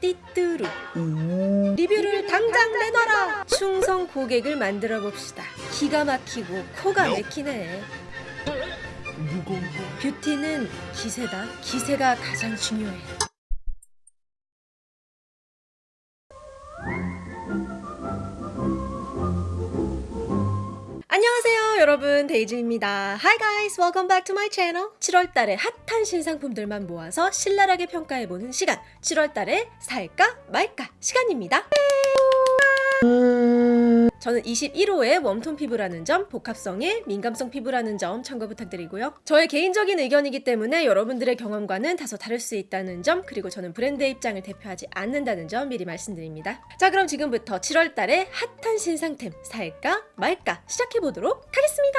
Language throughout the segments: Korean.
띠뚜루. 리뷰를 당장 내놔라. 충성 고객을 만들어 봅시다. 기가 막히고 코가 막히네. 뷰티는 기세다. 기세가 가장 중요해 여러분 데이지입니다. Hi guys welcome back to my channel. 7월달에 핫한 신상품들만 모아서 신랄하게 평가해보는 시간. 7월달에 살까 말까 시간입니다 저는 21호의 warm tone 피부라는 점, 복합성의 민감성 피부라는 점 참고 부탁드리고요. 저의 개인적인 의견이기 때문에 여러분들의 경험과는 다소 다를 수 있다는 점, 그리고 저는 브랜드의 입장을 대표하지 않는다는 점 미리 말씀드립니다. 자, 그럼 지금부터 7월 달에 핫한 신상템 살까 말까 시작해 보도록 하겠습니다.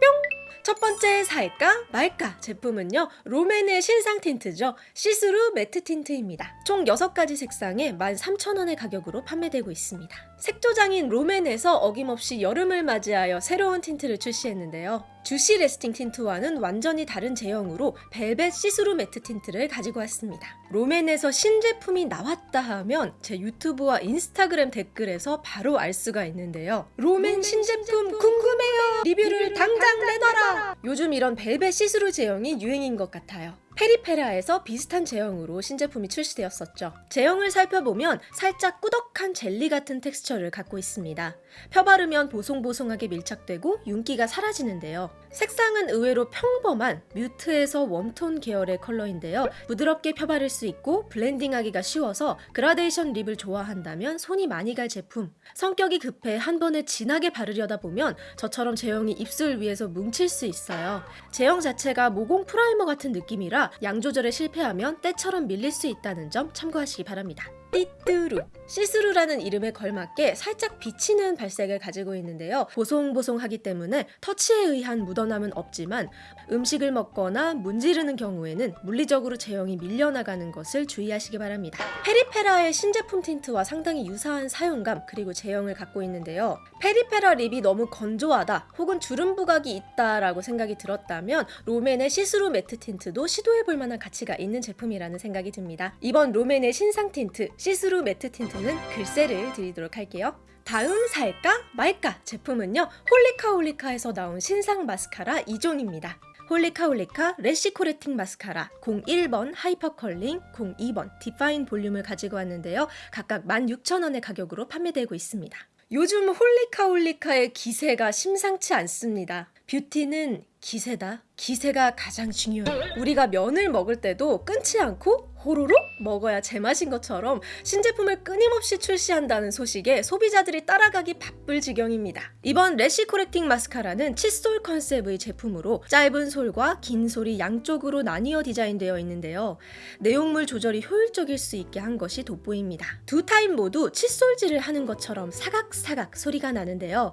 뿅! 첫 번째 살까 말까 제품은요 롬앤의 신상 틴트죠 시스루 매트 틴트입니다 총 6가지 색상에 13,000원의 가격으로 판매되고 있습니다 색조장인 롬앤에서 어김없이 여름을 맞이하여 새로운 틴트를 출시했는데요 주시 래스팅 틴트와는 완전히 다른 제형으로 벨벳 시스루 매트 틴트를 가지고 왔습니다. 롬앤에서 신제품이 나왔다 하면 제 유튜브와 인스타그램 댓글에서 바로 알 수가 있는데요. 롬앤 신제품 궁금해요! 리뷰를 당장 내놔라! 요즘 이런 벨벳 시스루 제형이 유행인 것 같아요. 페리페라에서 비슷한 제형으로 신제품이 출시되었었죠. 제형을 살펴보면 살짝 꾸덕한 젤리 같은 텍스처를 갖고 있습니다. 펴바르면 보송보송하게 밀착되고 윤기가 사라지는데요. 색상은 의외로 평범한 mute에서 warm tone 계열의 컬러인데요. 부드럽게 펴바를 수 있고 blending하기가 쉬워서 그라데이션 lip을 좋아한다면 손이 많이 갈 제품. 성격이 급해 한 번에 진하게 바르려다 보면 저처럼 제형이 입술 위에서 뭉칠 수 있어요. 제형 자체가 모공 primer 같은 느낌이라 양 조절에 실패하면 때처럼 밀릴 수 있다는 점 참고하시기 바랍니다. 띠뚜루. 시스루라는 이름에 걸맞게 살짝 비치는 발색을 가지고 있는데요. 보송보송하기 때문에 터치에 의한 묻어남은 없지만 음식을 먹거나 문지르는 경우에는 물리적으로 제형이 밀려나가는 것을 주의하시기 바랍니다. 페리페라의 신제품 틴트와 상당히 유사한 사용감 그리고 제형을 갖고 있는데요. 페리페라 lip이 너무 건조하다 혹은 주름 부각이 있다 라고 생각이 들었다면 롬앤의 시스루 매트 틴트도 시도해볼 만한 가치가 있는 제품이라는 생각이 듭니다. 이번 롬앤의 신상 틴트 시스루 매트 틴트는 글쎄를 드리도록 할게요. 다음 살까 말까 제품은요 홀리카홀리카에서 나온 신상 마스카라 2종입니다. 홀리카홀리카 래쉬 코렉팅 마스카라 01번 하이퍼 컬링 02번 디파인 볼륨을 가지고 왔는데요. 각각 16,000원의 가격으로 판매되고 있습니다. 요즘 홀리카홀리카의 기세가 심상치 않습니다. 뷰티는 기세다. 기세가 가장 중요해. 우리가 면을 먹을 때도 끊지 않고 호로록 먹어야 제맛인 것처럼 신제품을 끊임없이 출시한다는 소식에 소비자들이 따라가기 바쁠 지경입니다. 이번 래쉬 코렉팅 마스카라는 칫솔 컨셉의 제품으로 짧은 솔과 긴 솔이 양쪽으로 나뉘어 디자인되어 있는데요. 내용물 조절이 효율적일 수 있게 한 것이 돋보입니다. 두 타입 모두 칫솔질을 하는 것처럼 사각사각 소리가 나는데요.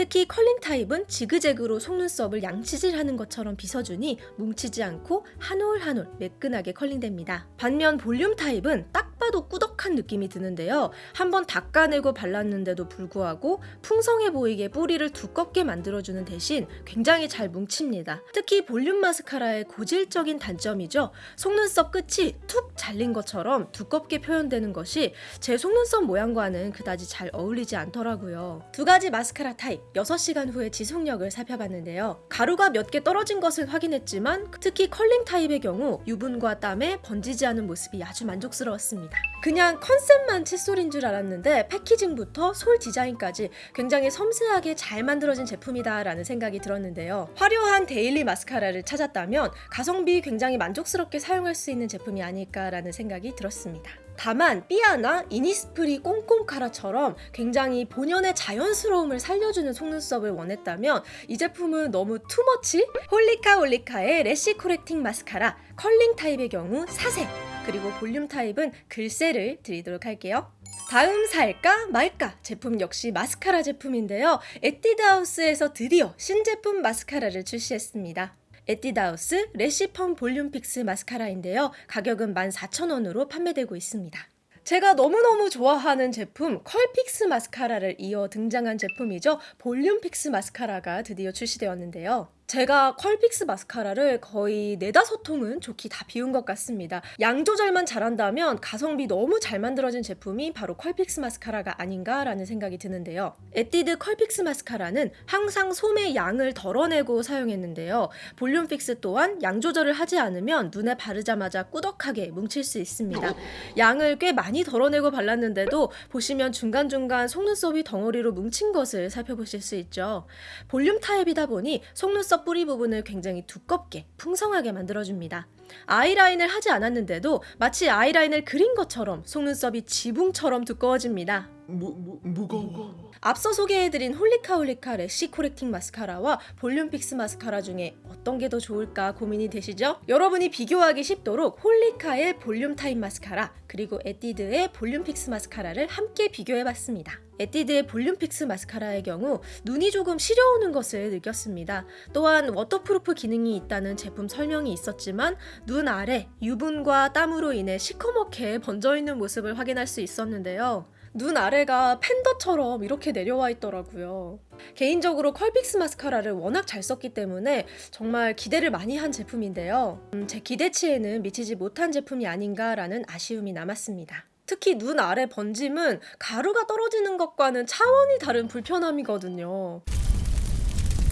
특히 컬링 타입은 지그재그로 속눈썹을 양치질하는 것처럼 빗어주니 뭉치지 않고 한 올 한 올 매끈하게 curling됩니다. 반면 볼륨 타입은 딱 봐도 꾸덕 한 느낌이 드는데요. 한번 닦아내고 발랐는데도 불구하고 풍성해 보이게 뿌리를 두껍게 만들어주는 대신 굉장히 잘 뭉칩니다. 특히 볼륨 마스카라의 고질적인 단점이죠. 속눈썹 끝이 툭 잘린 것처럼 두껍게 표현되는 것이 제 속눈썹 모양과는 그다지 잘 어울리지 않더라고요. 두 가지 마스카라 타입 6시간 후에 지속력을 살펴봤는데요. 가루가 몇 개 떨어진 것을 확인했지만 특히 컬링 타입의 경우 유분과 땀에 번지지 않은 모습이 아주 만족스러웠습니다. 그냥 컨셉만 칫솔인 줄 알았는데 packaging부터 솔 디자인까지 굉장히 섬세하게 잘 만들어진 제품이다 라는 생각이 들었는데요. 화려한 daily 마스카라를 찾았다면 가성비 굉장히 만족스럽게 사용할 수 있는 제품이 아닐까 라는 생각이 들었습니다. 다만 삐아나 이니스프리 꼼꼼카라처럼 굉장히 본연의 자연스러움을 살려주는 속눈썹을 원했다면 이 제품은 너무 too much? 홀리카 홀리카의 래쉬 코렉팅 마스카라 컬링 타입의 경우 4색 그리고 볼륨 타입은 글쎄를 드리도록 할게요. 다음 살까 말까 제품 역시 마스카라 제품인데요. 에뛰드하우스에서 드디어 신제품 마스카라를 출시했습니다. 에뛰드하우스 레시펌 볼륨 픽스 마스카라인데요. 가격은 14,000원으로 판매되고 있습니다. 제가 너무너무 좋아하는 제품 컬픽스 마스카라를 이어 등장한 제품이죠. 볼륨 픽스 마스카라가 드디어 출시되었는데요. 제가 컬픽스 마스카라를 거의 네다섯 통은 족히 다 비운 것 같습니다. 양 조절만 잘한다면 가성비 너무 잘 만들어진 제품이 바로 컬픽스 마스카라가 아닌가라는 생각이 드는데요. 에뛰드 컬픽스 마스카라는 항상 솔의 양을 덜어내고 사용했는데요. 볼륨 픽스 또한 양 조절을 하지 않으면 눈에 바르자마자 꾸덕하게 뭉칠 수 있습니다. 양을 꽤 많이 덜어내고 발랐는데도 보시면 중간중간 속눈썹이 덩어리로 뭉친 것을 살펴보실 수 있죠. 볼륨 타입이다 보니 속눈썹 뿌리 부분을 굉장히 두껍게 풍성하게 만들어줍니다. 아이라인을 하지 않았는데도 마치 아이라인을 그린 것처럼 속눈썹이 지붕처럼 두꺼워집니다. 무, 무, 무거워. 앞서 소개해드린 홀리카 홀리카 래쉬 코렉팅 마스카라와 볼륨 픽스 마스카라 중에 어떤 게 더 좋을까 고민이 되시죠? 여러분이 비교하기 쉽도록 홀리카의 볼륨 타입 마스카라 그리고 에뛰드의 볼륨 픽스 마스카라를 함께 비교해봤습니다. 에뛰드의 볼륨 픽스 마스카라의 경우 눈이 조금 시려오는 것을 느꼈습니다. 또한 waterproof 기능이 있다는 제품 설명이 있었지만 눈 아래 유분과 땀으로 인해 시커멓게 번져있는 모습을 확인할 수 있었는데요. 눈 아래가 팬더처럼 이렇게 내려와 있더라고요. 개인적으로 컬픽스 마스카라를 워낙 잘 썼기 때문에 정말 기대를 많이 한 제품인데요. 음, 제 기대치에는 미치지 못한 제품이 아닌가라는 아쉬움이 남았습니다. 특히 눈 아래 번짐은 가루가 떨어지는 것과는 차원이 다른 불편함이거든요.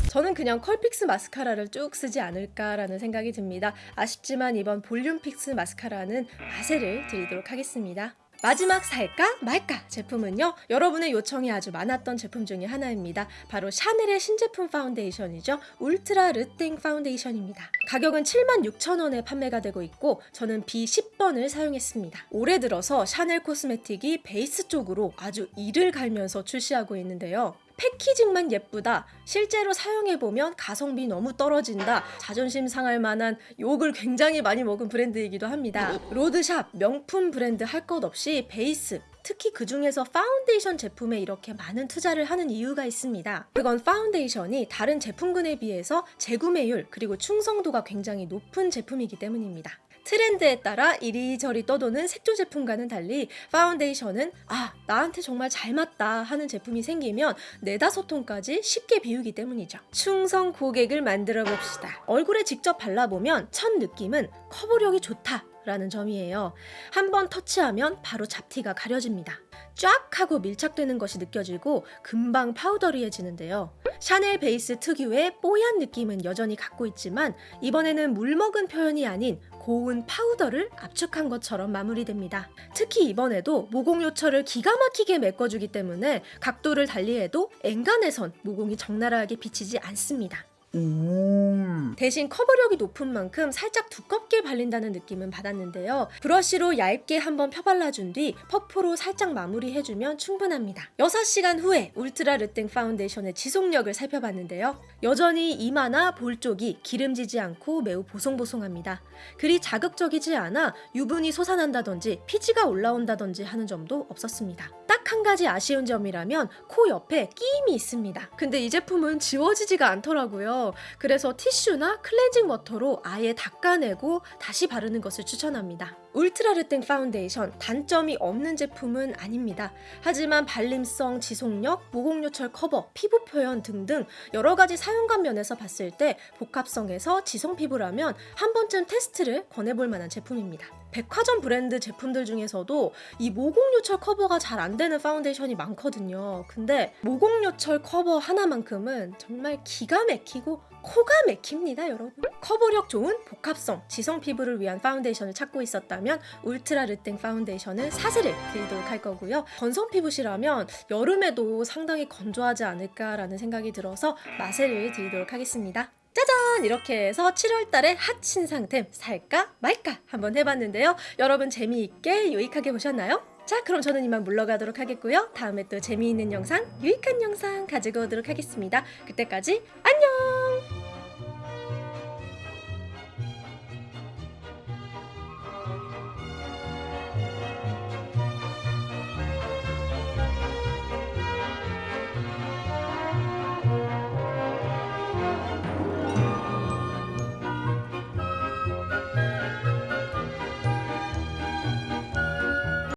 저는 그냥 컬픽스 마스카라를 쭉 쓰지 않을까라는 생각이 듭니다. 아쉽지만 이번 볼륨 픽스 마스카라는 마세를 드리도록 하겠습니다. 마지막 살까 말까 제품은요 여러분의 요청이 아주 많았던 제품 중에 하나입니다. 바로 샤넬의 신제품 파운데이션이죠. 울트라 르땡 파운데이션입니다. 가격은 76,000원에 판매가 되고 있고 저는 B10번을 사용했습니다. 올해 들어서 샤넬 코스메틱이 베이스 쪽으로 아주 이를 갈면서 출시하고 있는데요 packaging만 예쁘다. 실제로 사용해보면 가성비 너무 떨어진다. 자존심 상할 만한 욕을 굉장히 많이 먹은 브랜드이기도 합니다. 로드샵, 명품 브랜드 할 것 없이 베이스, 특히 그 중에서 파운데이션 제품에 이렇게 많은 투자를 하는 이유가 있습니다. 그건 파운데이션이 다른 제품군에 비해서 재구매율 그리고 충성도가 굉장히 높은 제품이기 때문입니다. 트렌드에 따라 이리저리 떠도는 색조 제품과는 달리 파운데이션은 아 나한테 정말 잘 맞다 하는 제품이 생기면 네다섯 통까지 쉽게 비우기 때문이죠. 충성 고객을 만들어 봅시다. 얼굴에 직접 발라보면 첫 느낌은 커버력이 좋다. 라는 점이에요. 한번 터치하면 바로 잡티가 가려집니다. 쫙 하고 밀착되는 것이 느껴지고 금방 powdery해지는데요. 샤넬 베이스 특유의 뽀얀 느낌은 여전히 갖고 있지만 이번에는 물먹은 표현이 아닌 고운 파우더를 압축한 것처럼 마무리됩니다. 특히 이번에도 모공 요철을 기가 막히게 메꿔주기 때문에 각도를 달리해도 엔간해선 모공이 적나라하게 비치지 않습니다. 오. 대신 커버력이 높은 만큼 살짝 두껍게 발린다는 느낌은 받았는데요. 브러쉬로 얇게 한번 펴발라준 뒤 퍼프로 살짝 마무리해주면 충분합니다. 6시간 후에 울트라 르땡 파운데이션의 지속력을 살펴봤는데요. 여전히 이마나 볼 쪽이 기름지지 않고 매우 보송보송합니다. 그리 자극적이지 않아 유분이 솟아난다든지 피지가 올라온다든지 하는 점도 없었습니다. 딱 한 가지 아쉬운 점이라면 코 옆에 끼임이 있습니다. 근데 이 제품은 지워지지가 않더라고요. 그래서 티슈나 클렌징 워터로 아예 닦아내고 다시 바르는 것을 추천합니다. 울트라 르땡 파운데이션 단점이 없는 제품은 아닙니다. 하지만 발림성, 지속력, 모공 요철 커버, 피부 표현 등등 여러 가지 사용감 면에서 봤을 때 복합성에서 지성 피부라면 한 번쯤 테스트를 권해볼 만한 제품입니다. 백화점 브랜드 제품들 중에서도 이 모공 요철 커버가 잘 안 되는 파운데이션이 많거든요. 근데 모공 요철 커버 하나만큼은 정말 기가 막히고 코가 막힙니다, 여러분. 커버력 좋은 복합성, 지성 피부를 위한 파운데이션을 찾고 있었다면 Ultra Le Teint 파운데이션은 사세를 드리도록 할 거고요. 건성 피부시라면 여름에도 상당히 건조하지 않을까라는 생각이 들어서 마세를 드리도록 하겠습니다. 짜잔! 이렇게 해서 7월달에 핫 신상템 살까 말까 한번 해봤는데요. 여러분 재미있게 유익하게 보셨나요? 자 그럼 저는 이만 물러가도록 하겠고요. 다음에 또 재미있는 영상, 유익한 영상 가지고 오도록 하겠습니다. 그때까지 안녕!